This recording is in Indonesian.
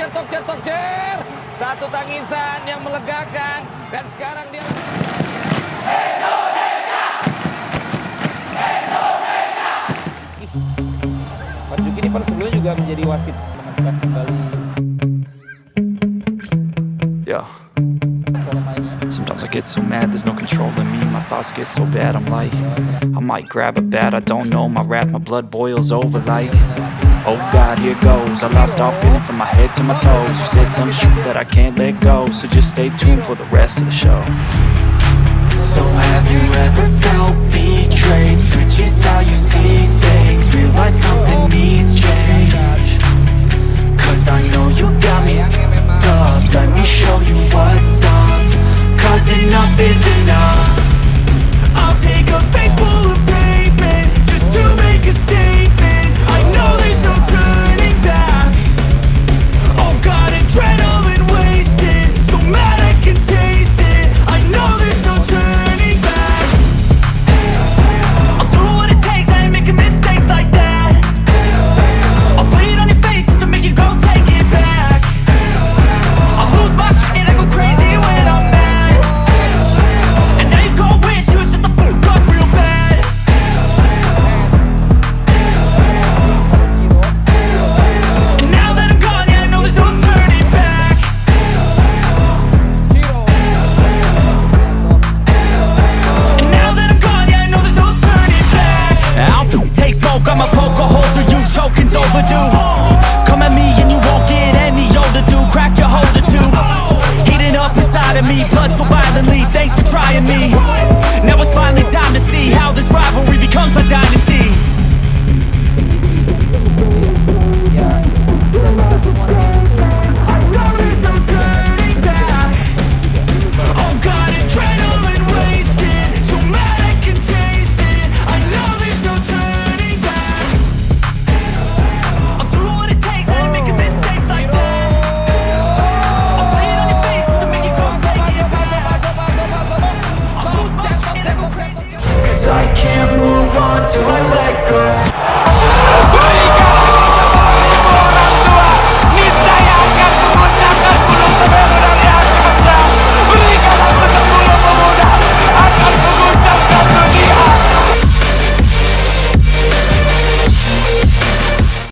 cer, tok cer, tok cer. Satu tangisan yang melegakan. Dan sekarang dia... Pak Juki ini kan sebelumnya juga menjadi wasit menemukan kembali Yeah. mainnya. Sometimes I get so mad, there's no controlling me. My thoughts get so bad, I'm like, I might grab a bat, I don't know. My wrath, my blood boils over like, oh God, here goes. I lost all feeling from my head to my toes. You said some shit that I can't let go, so just stay tuned for the rest of the show. So have you ever felt betrayed? on till I let go